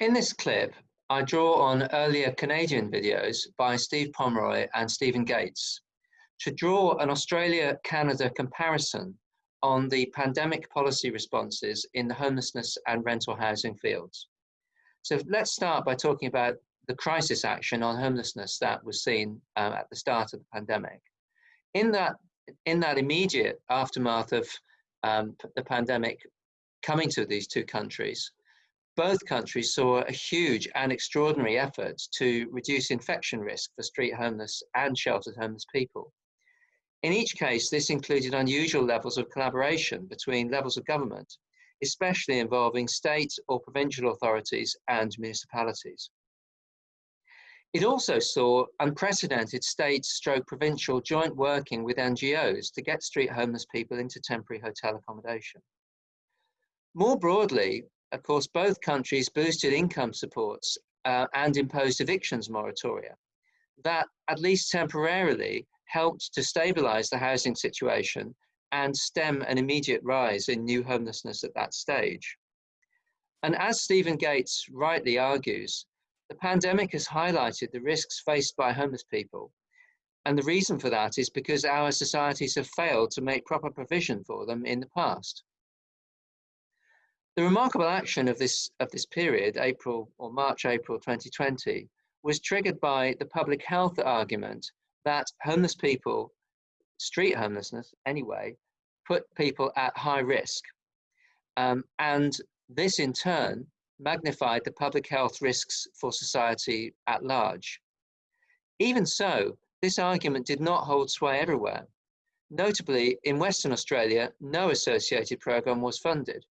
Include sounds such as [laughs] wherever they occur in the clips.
In this clip, I draw on earlier Canadian videos by Steve Pomeroy and Stephen Gaetz to draw an Australia-Canada comparison on the pandemic policy responses in the homelessness and rental housing fields. So let's start by talking about the crisis action on homelessness that was seen um, at the start of the pandemic. In that, in that immediate aftermath of um, the pandemic coming to these two countries, both countries saw a huge and extraordinary effort to reduce infection risk for street homeless and sheltered homeless people. In each case, this included unusual levels of collaboration between levels of government, especially involving state or provincial authorities and municipalities. It also saw unprecedented state stroke provincial joint working with NGOs to get street homeless people into temporary hotel accommodation. More broadly, of course, both countries boosted income supports uh, and imposed evictions moratoria that, at least temporarily, helped to stabilize the housing situation and stem an immediate rise in new homelessness at that stage. And as Stephen Gaetz rightly argues, the pandemic has highlighted the risks faced by homeless people. And the reason for that is because our societies have failed to make proper provision for them in the past. The remarkable action of this, of this period, April or March, April 2020, was triggered by the public health argument that homeless people, street homelessness anyway, put people at high risk. Um, and this in turn magnified the public health risks for society at large. Even so, this argument did not hold sway everywhere. Notably, in Western Australia, no associated programme was funded.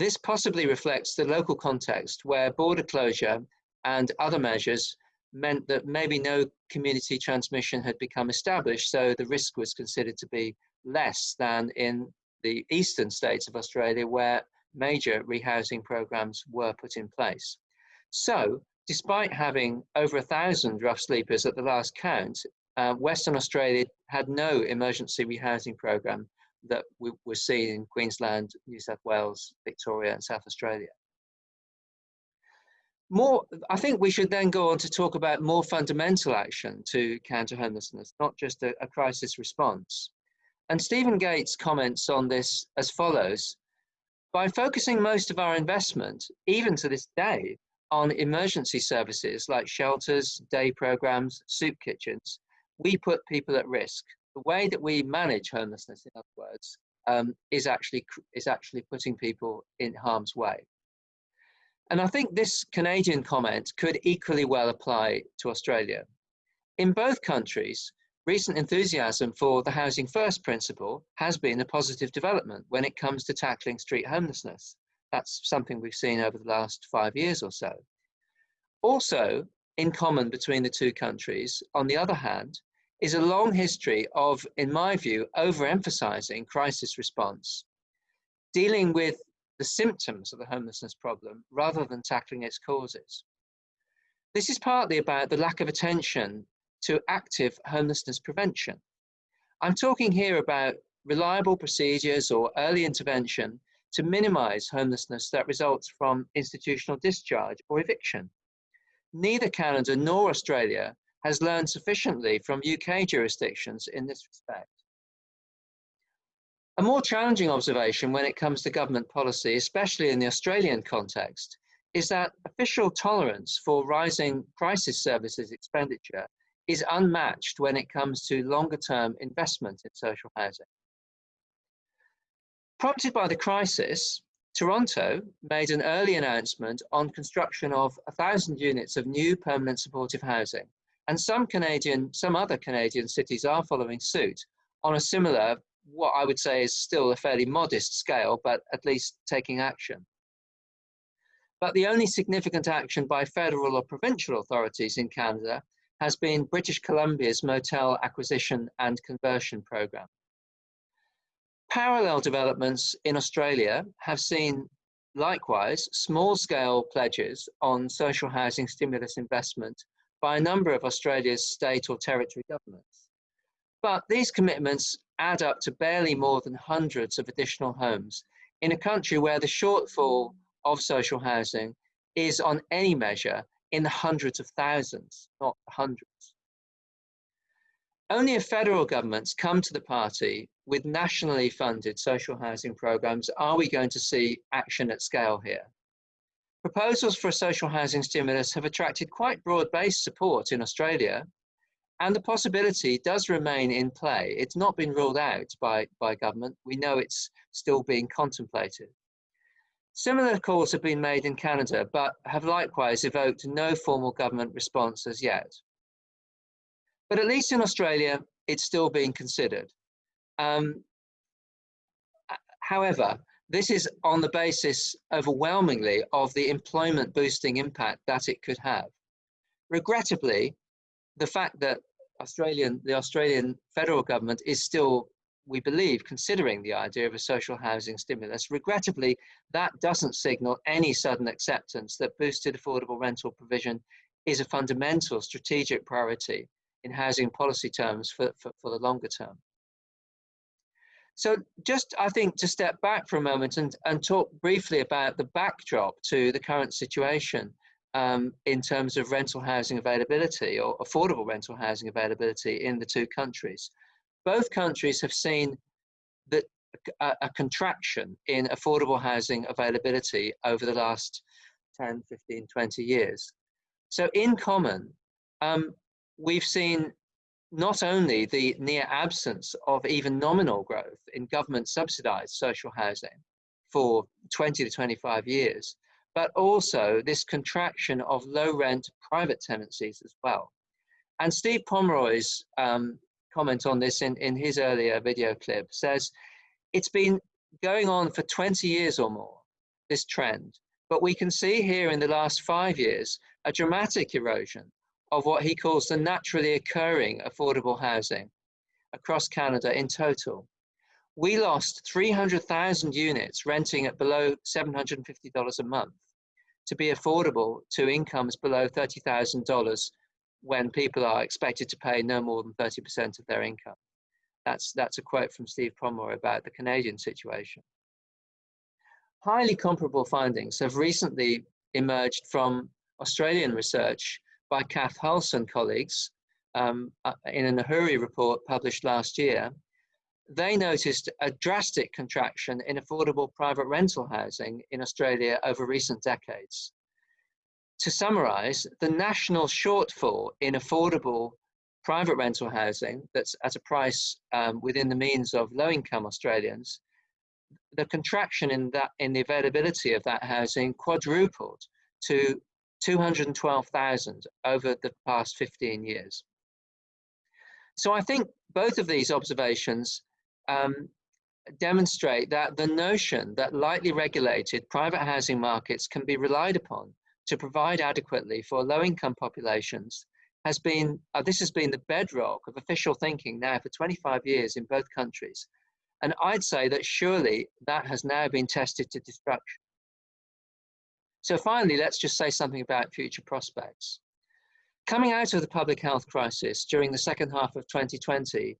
This possibly reflects the local context where border closure and other measures meant that maybe no community transmission had become established, so the risk was considered to be less than in the eastern states of Australia where major rehousing programs were put in place. So, despite having over a thousand rough sleepers at the last count, uh, Western Australia had no emergency rehousing program that we were seeing in Queensland, New South Wales, Victoria, and South Australia. More, I think we should then go on to talk about more fundamental action to counter homelessness, not just a, a crisis response. And Stephen Gaetz comments on this as follows By focusing most of our investment, even to this day, on emergency services like shelters, day programs, soup kitchens, we put people at risk the way that we manage homelessness, in other words, um, is actually is actually putting people in harm's way. And I think this Canadian comment could equally well apply to Australia. In both countries, recent enthusiasm for the Housing First principle has been a positive development when it comes to tackling street homelessness. That's something we've seen over the last five years or so. Also, in common between the two countries, on the other hand, is a long history of, in my view, overemphasizing crisis response, dealing with the symptoms of the homelessness problem rather than tackling its causes. This is partly about the lack of attention to active homelessness prevention. I'm talking here about reliable procedures or early intervention to minimize homelessness that results from institutional discharge or eviction. Neither Canada nor Australia has learned sufficiently from UK jurisdictions in this respect. A more challenging observation when it comes to government policy, especially in the Australian context, is that official tolerance for rising crisis services expenditure is unmatched when it comes to longer term investment in social housing. Prompted by the crisis, Toronto made an early announcement on construction of 1,000 units of new permanent supportive housing and some Canadian, some other Canadian cities are following suit on a similar, what I would say is still a fairly modest scale, but at least taking action. But the only significant action by federal or provincial authorities in Canada has been British Columbia's motel acquisition and conversion program. Parallel developments in Australia have seen likewise small scale pledges on social housing stimulus investment by a number of Australia's state or territory governments. But these commitments add up to barely more than hundreds of additional homes in a country where the shortfall of social housing is on any measure in the hundreds of thousands, not hundreds. Only if federal governments come to the party with nationally funded social housing programs are we going to see action at scale here. Proposals for a social housing stimulus have attracted quite broad-based support in Australia, and the possibility does remain in play. It's not been ruled out by, by government. We know it's still being contemplated. Similar calls have been made in Canada, but have likewise evoked no formal government response as yet. But at least in Australia, it's still being considered. Um, however, this is on the basis overwhelmingly of the employment boosting impact that it could have. Regrettably, the fact that Australian, the Australian federal government is still, we believe, considering the idea of a social housing stimulus. Regrettably, that doesn't signal any sudden acceptance that boosted affordable rental provision is a fundamental strategic priority in housing policy terms for, for, for the longer term. So just, I think, to step back for a moment and, and talk briefly about the backdrop to the current situation um, in terms of rental housing availability or affordable rental housing availability in the two countries. Both countries have seen that a, a contraction in affordable housing availability over the last 10, 15, 20 years. So in common, um, we've seen not only the near absence of even nominal growth in government subsidized social housing for 20 to 25 years, but also this contraction of low rent private tenancies as well. And Steve Pomeroy's um, comment on this in, in his earlier video clip says it's been going on for 20 years or more, this trend. But we can see here in the last five years a dramatic erosion of what he calls the naturally occurring affordable housing across Canada in total. We lost 300,000 units renting at below $750 a month to be affordable to incomes below $30,000 when people are expected to pay no more than 30% of their income. That's, that's a quote from Steve Pomeroy about the Canadian situation. Highly comparable findings have recently emerged from Australian research by Kath Hulse and colleagues um, uh, in an AHURI report published last year, they noticed a drastic contraction in affordable private rental housing in Australia over recent decades. To summarize, the national shortfall in affordable private rental housing that's at a price um, within the means of low income Australians, the contraction in that in the availability of that housing quadrupled to 212,000 over the past 15 years. So I think both of these observations um, demonstrate that the notion that lightly regulated private housing markets can be relied upon to provide adequately for low-income populations has been, uh, this has been the bedrock of official thinking now for 25 years in both countries. And I'd say that surely that has now been tested to destruction. So finally, let's just say something about future prospects. Coming out of the public health crisis during the second half of 2020,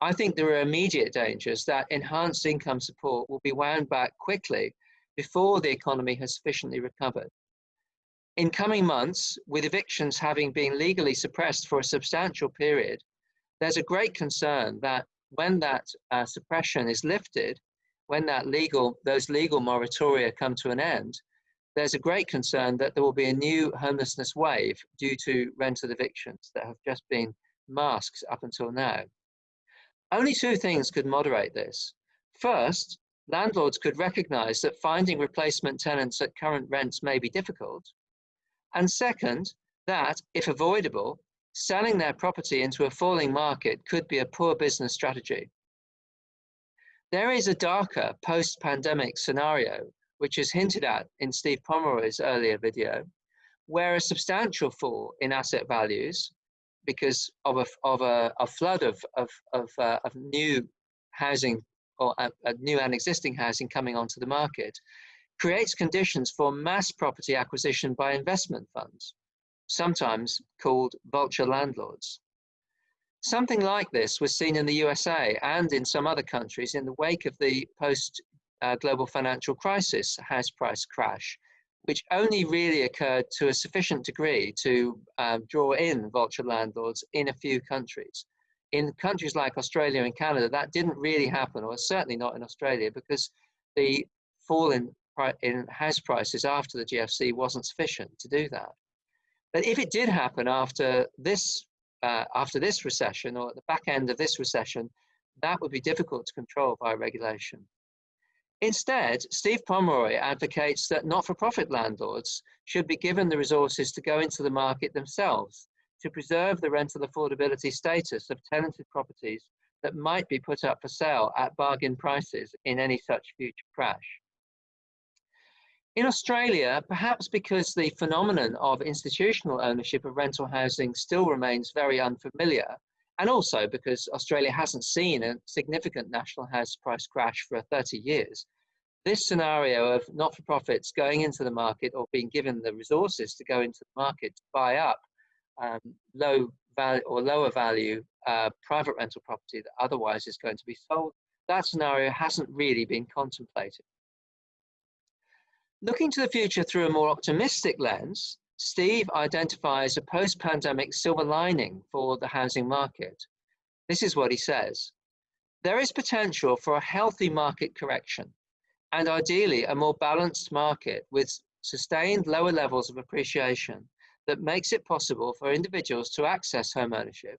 I think there are immediate dangers that enhanced income support will be wound back quickly before the economy has sufficiently recovered. In coming months, with evictions having been legally suppressed for a substantial period, there's a great concern that when that uh, suppression is lifted, when that legal, those legal moratoria come to an end, there's a great concern that there will be a new homelessness wave due to rental evictions that have just been masked up until now. Only two things could moderate this. First, landlords could recognize that finding replacement tenants at current rents may be difficult. And second, that, if avoidable, selling their property into a falling market could be a poor business strategy. There is a darker post-pandemic scenario which is hinted at in Steve Pomeroy's earlier video, where a substantial fall in asset values because of a, of a, a flood of, of, of, uh, of new housing or a, a new and existing housing coming onto the market creates conditions for mass property acquisition by investment funds, sometimes called vulture landlords. Something like this was seen in the USA and in some other countries in the wake of the post uh, global financial crisis house price crash, which only really occurred to a sufficient degree to um, draw in vulture landlords in a few countries. In countries like Australia and Canada, that didn't really happen, or certainly not in Australia, because the fall in, in house prices after the GFC wasn't sufficient to do that. But if it did happen after this, uh, after this recession, or at the back end of this recession, that would be difficult to control by regulation. Instead, Steve Pomeroy advocates that not-for-profit landlords should be given the resources to go into the market themselves to preserve the rental affordability status of tenanted properties that might be put up for sale at bargain prices in any such future crash. In Australia, perhaps because the phenomenon of institutional ownership of rental housing still remains very unfamiliar, and also because Australia hasn't seen a significant national house price crash for 30 years. This scenario of not-for-profits going into the market or being given the resources to go into the market to buy up um, low value or lower value uh, private rental property that otherwise is going to be sold, that scenario hasn't really been contemplated. Looking to the future through a more optimistic lens, Steve identifies a post-pandemic silver lining for the housing market. This is what he says. There is potential for a healthy market correction and ideally a more balanced market with sustained lower levels of appreciation that makes it possible for individuals to access home ownership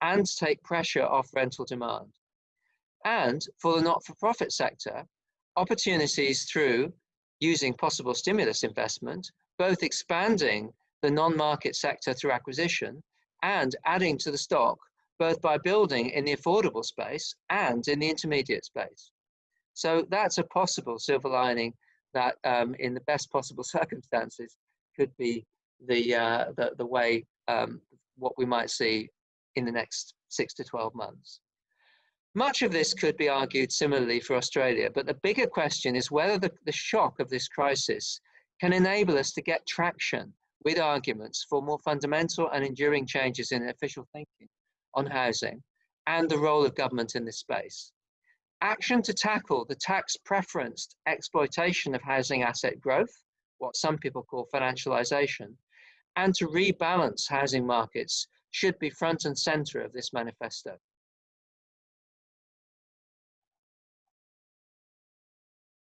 and take pressure off rental demand. And for the not-for-profit sector, opportunities through using possible stimulus investment both expanding the non-market sector through acquisition and adding to the stock, both by building in the affordable space and in the intermediate space. So that's a possible silver lining that um, in the best possible [laughs] circumstances could be the, uh, the, the, way um, what we might see in the next six to 12 months. Much of this could be argued similarly for Australia, but the bigger question is whether the, the shock of this crisis can enable us to get traction with arguments for more fundamental and enduring changes in official thinking on housing and the role of government in this space. Action to tackle the tax preferenced exploitation of housing asset growth, what some people call financialization, and to rebalance housing markets should be front and center of this manifesto.